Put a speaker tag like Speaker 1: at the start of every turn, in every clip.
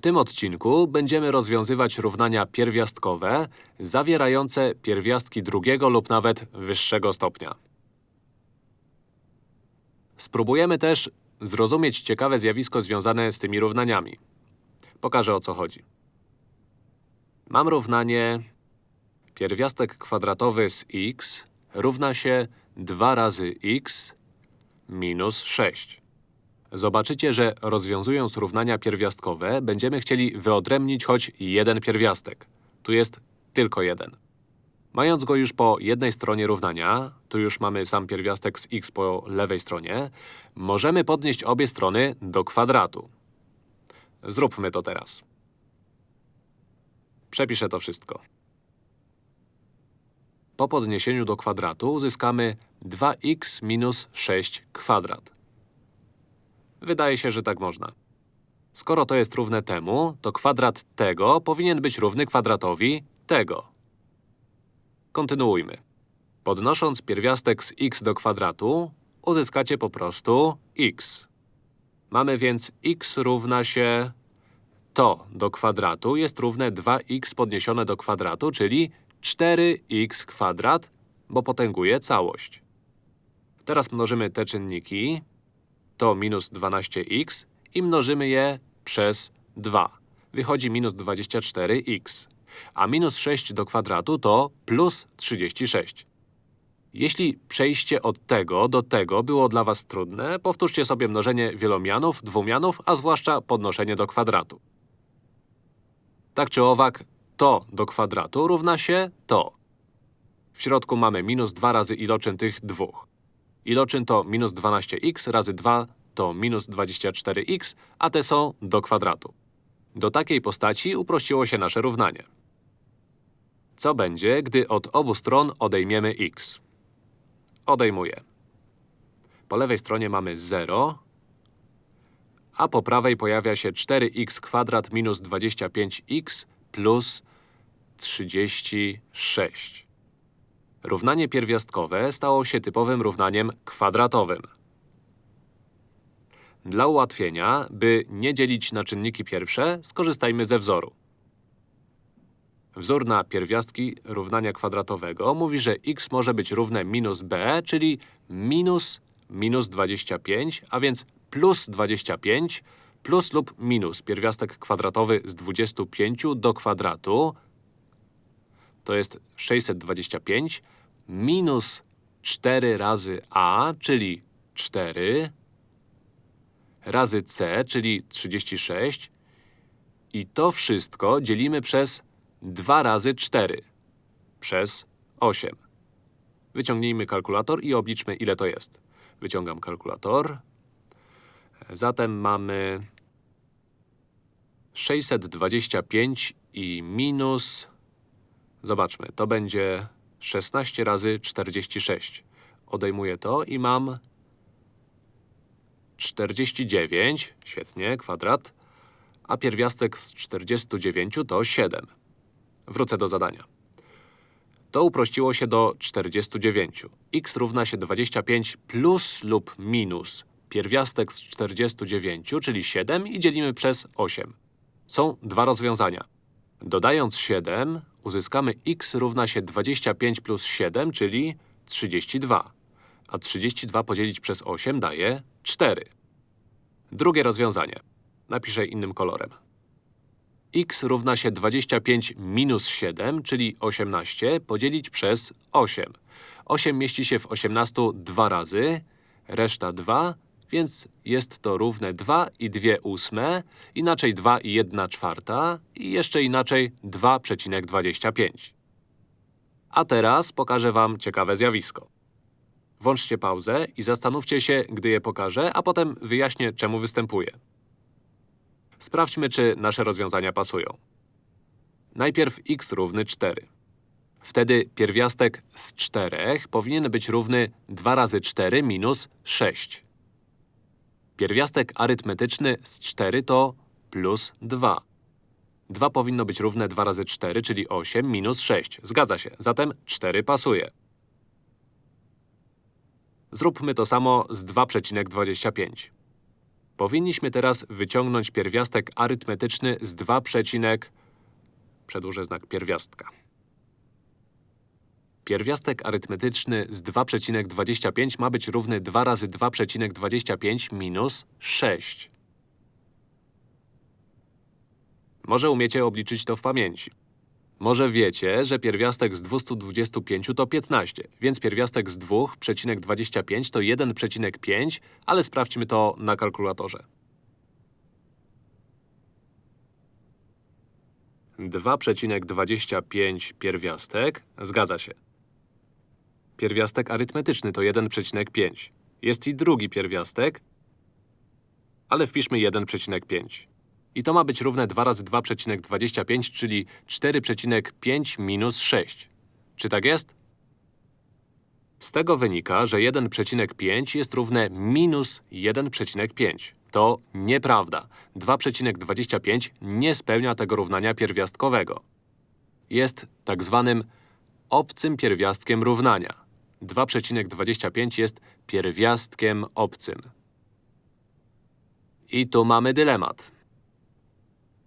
Speaker 1: W tym odcinku będziemy rozwiązywać równania pierwiastkowe zawierające pierwiastki drugiego lub nawet wyższego stopnia. Spróbujemy też zrozumieć ciekawe zjawisko związane z tymi równaniami. Pokażę o co chodzi. Mam równanie pierwiastek kwadratowy z x równa się 2 razy x minus 6. Zobaczycie, że rozwiązując równania pierwiastkowe będziemy chcieli wyodrębnić choć jeden pierwiastek. Tu jest tylko jeden. Mając go już po jednej stronie równania, tu już mamy sam pierwiastek z x po lewej stronie, możemy podnieść obie strony do kwadratu. Zróbmy to teraz. Przepiszę to wszystko. Po podniesieniu do kwadratu uzyskamy 2x minus 6 kwadrat. Wydaje się, że tak można. Skoro to jest równe temu, to kwadrat tego powinien być równy kwadratowi tego. Kontynuujmy. Podnosząc pierwiastek z x do kwadratu, uzyskacie po prostu x. Mamy więc x równa się… To do kwadratu jest równe 2x podniesione do kwadratu, czyli 4x kwadrat, bo potęguje całość. Teraz mnożymy te czynniki, to minus 12x i mnożymy je przez 2. Wychodzi minus 24x. A minus 6 do kwadratu to plus 36. Jeśli przejście od tego do tego było dla was trudne, powtórzcie sobie mnożenie wielomianów, dwumianów, a zwłaszcza podnoszenie do kwadratu. Tak czy owak, to do kwadratu równa się to. W środku mamy minus 2 razy iloczyn tych dwóch. Iloczyn to minus 12x razy 2 to minus 24x, a te są do kwadratu. Do takiej postaci uprościło się nasze równanie. Co będzie, gdy od obu stron odejmiemy x? Odejmuję. Po lewej stronie mamy 0, a po prawej pojawia się 4x kwadrat minus 25x plus 36. Równanie pierwiastkowe stało się typowym równaniem kwadratowym. Dla ułatwienia, by nie dzielić na czynniki pierwsze, skorzystajmy ze wzoru. Wzór na pierwiastki równania kwadratowego mówi, że x może być równe minus b, czyli minus minus 25, a więc plus 25 plus lub minus pierwiastek kwadratowy z 25 do kwadratu to jest 625 minus 4 razy a, czyli 4 razy c, czyli 36 i to wszystko dzielimy przez 2 razy 4 przez 8. Wyciągnijmy kalkulator i obliczmy, ile to jest. Wyciągam kalkulator. Zatem mamy 625 i minus… Zobaczmy, to będzie 16 razy 46. Odejmuję to i mam 49, świetnie, kwadrat, a pierwiastek z 49 to 7. Wrócę do zadania. To uprościło się do 49. x równa się 25 plus lub minus pierwiastek z 49, czyli 7 i dzielimy przez 8. Są dwa rozwiązania. Dodając 7, uzyskamy x równa się 25 plus 7, czyli 32. A 32 podzielić przez 8 daje 4. Drugie rozwiązanie. Napiszę innym kolorem. x równa się 25 minus 7, czyli 18, podzielić przez 8. 8 mieści się w 18 dwa razy, reszta 2, więc jest to równe 2 i 2 ósme, inaczej 2 i 1 czwarta i jeszcze inaczej 2,25. A teraz pokażę wam ciekawe zjawisko. Włączcie pauzę i zastanówcie się, gdy je pokażę, a potem wyjaśnię, czemu występuje. Sprawdźmy, czy nasze rozwiązania pasują. Najpierw x równy 4. Wtedy pierwiastek z 4 powinien być równy 2 razy 4 minus 6. Pierwiastek arytmetyczny z 4 to plus 2. 2 powinno być równe 2 razy 4, czyli 8 minus 6. Zgadza się, zatem 4 pasuje. Zróbmy to samo z 2,25. Powinniśmy teraz wyciągnąć pierwiastek arytmetyczny z 2, przecinek- przedłużę znak pierwiastka. Pierwiastek arytmetyczny z 2,25 ma być równy 2 razy 2,25 minus 6. Może umiecie obliczyć to w pamięci. Może wiecie, że pierwiastek z 225 to 15, więc pierwiastek z 2,25 to 1,5, ale sprawdźmy to na kalkulatorze. 2,25 pierwiastek, zgadza się. Pierwiastek arytmetyczny to 1,5. Jest i drugi pierwiastek, ale wpiszmy 1,5. I to ma być równe 2 razy 2,25, czyli 4,5 minus 6. Czy tak jest? Z tego wynika, że 1,5 jest równe minus 1,5. To nieprawda. 2,25 nie spełnia tego równania pierwiastkowego. Jest tak zwanym obcym pierwiastkiem równania. 2,25 jest pierwiastkiem obcym. I tu mamy dylemat.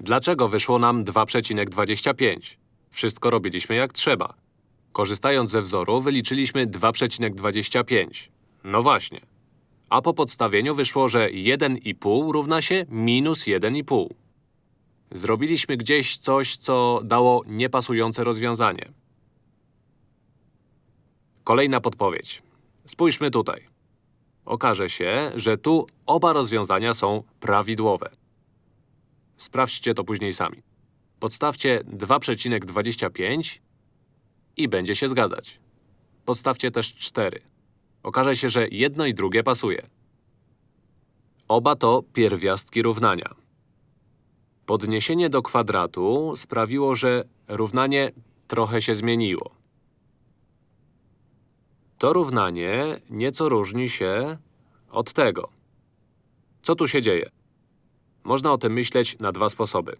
Speaker 1: Dlaczego wyszło nam 2,25? Wszystko robiliśmy jak trzeba. Korzystając ze wzoru, wyliczyliśmy 2,25. No właśnie. A po podstawieniu wyszło, że 1,5 równa się minus 1,5. Zrobiliśmy gdzieś coś, co dało niepasujące rozwiązanie. Kolejna podpowiedź. Spójrzmy tutaj. Okaże się, że tu oba rozwiązania są prawidłowe. Sprawdźcie to później sami. Podstawcie 2,25 i będzie się zgadzać. Podstawcie też 4. Okaże się, że jedno i drugie pasuje. Oba to pierwiastki równania. Podniesienie do kwadratu sprawiło, że równanie trochę się zmieniło. To równanie nieco różni się od tego. Co tu się dzieje? Można o tym myśleć na dwa sposoby.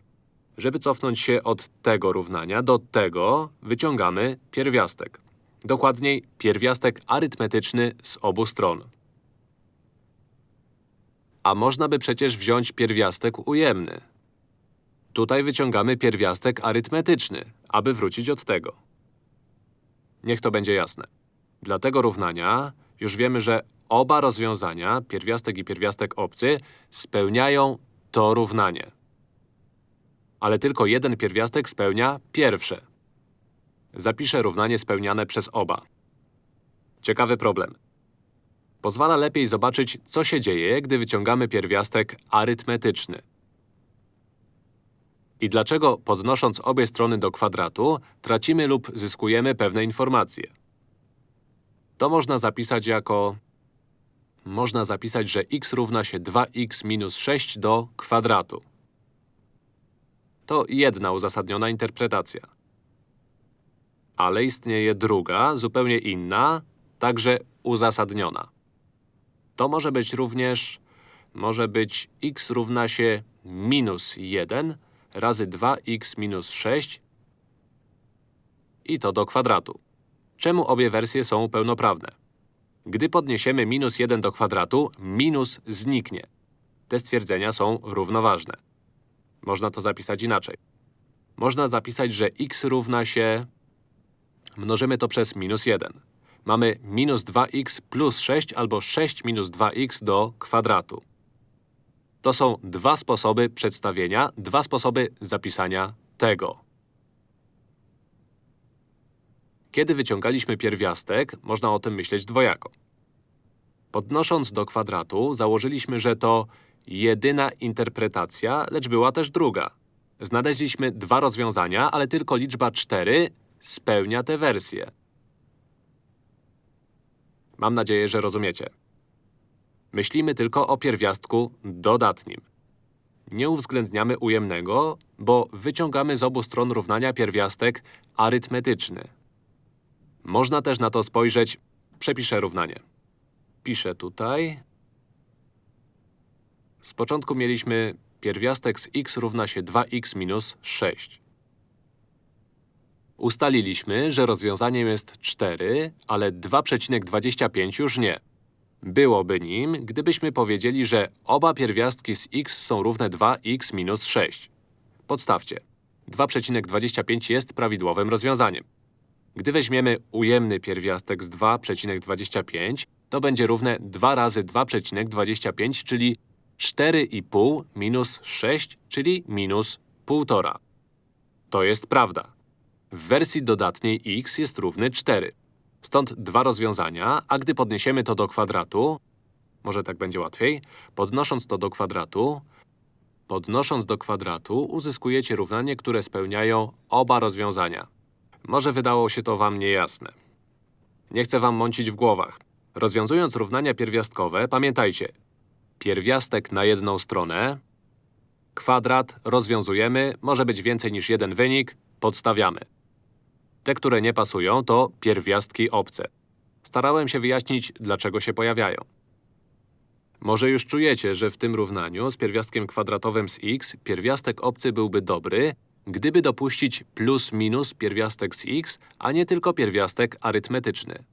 Speaker 1: Żeby cofnąć się od tego równania do tego, wyciągamy pierwiastek. Dokładniej, pierwiastek arytmetyczny z obu stron. A można by przecież wziąć pierwiastek ujemny. Tutaj wyciągamy pierwiastek arytmetyczny, aby wrócić od tego. Niech to będzie jasne. Dla tego równania już wiemy, że oba rozwiązania, pierwiastek i pierwiastek obcy, spełniają to równanie. Ale tylko jeden pierwiastek spełnia pierwsze. Zapiszę równanie spełniane przez oba. Ciekawy problem. Pozwala lepiej zobaczyć, co się dzieje, gdy wyciągamy pierwiastek arytmetyczny. I dlaczego, podnosząc obie strony do kwadratu, tracimy lub zyskujemy pewne informacje. To można zapisać jako… Można zapisać, że x równa się 2x minus 6 do kwadratu. To jedna uzasadniona interpretacja. Ale istnieje druga, zupełnie inna, także uzasadniona. To może być również… może być x równa się minus 1 razy 2x minus 6 i to do kwadratu. Czemu obie wersje są pełnoprawne? Gdy podniesiemy minus 1 do kwadratu, minus zniknie. Te stwierdzenia są równoważne. Można to zapisać inaczej. Można zapisać, że x równa się… Mnożymy to przez minus 1. Mamy minus 2x plus 6 albo 6 minus 2x do kwadratu. To są dwa sposoby przedstawienia, dwa sposoby zapisania tego. Kiedy wyciągaliśmy pierwiastek, można o tym myśleć dwojako. Podnosząc do kwadratu, założyliśmy, że to jedyna interpretacja, lecz była też druga. Znaleźliśmy dwa rozwiązania, ale tylko liczba 4 spełnia tę wersję. Mam nadzieję, że rozumiecie. Myślimy tylko o pierwiastku dodatnim. Nie uwzględniamy ujemnego, bo wyciągamy z obu stron równania pierwiastek arytmetyczny. Można też na to spojrzeć… Przepiszę równanie. Piszę tutaj… Z początku mieliśmy pierwiastek z x równa się 2x minus 6. Ustaliliśmy, że rozwiązaniem jest 4, ale 2,25 już nie. Byłoby nim, gdybyśmy powiedzieli, że oba pierwiastki z x są równe 2x minus 6. Podstawcie. 2,25 jest prawidłowym rozwiązaniem. Gdy weźmiemy ujemny pierwiastek z 2,25, to będzie równe 2 razy 2,25, czyli 4,5 minus 6, czyli minus 1,5. To jest prawda. W wersji dodatniej x jest równy 4. Stąd dwa rozwiązania, a gdy podniesiemy to do kwadratu, może tak będzie łatwiej, podnosząc to do kwadratu, podnosząc do kwadratu uzyskujecie równanie, które spełniają oba rozwiązania. Może wydało się to wam niejasne. Nie chcę wam mącić w głowach. Rozwiązując równania pierwiastkowe, pamiętajcie, pierwiastek na jedną stronę, kwadrat rozwiązujemy, może być więcej niż jeden wynik, podstawiamy. Te, które nie pasują, to pierwiastki obce. Starałem się wyjaśnić, dlaczego się pojawiają. Może już czujecie, że w tym równaniu z pierwiastkiem kwadratowym z x pierwiastek obcy byłby dobry, gdyby dopuścić plus minus pierwiastek z x, a nie tylko pierwiastek arytmetyczny.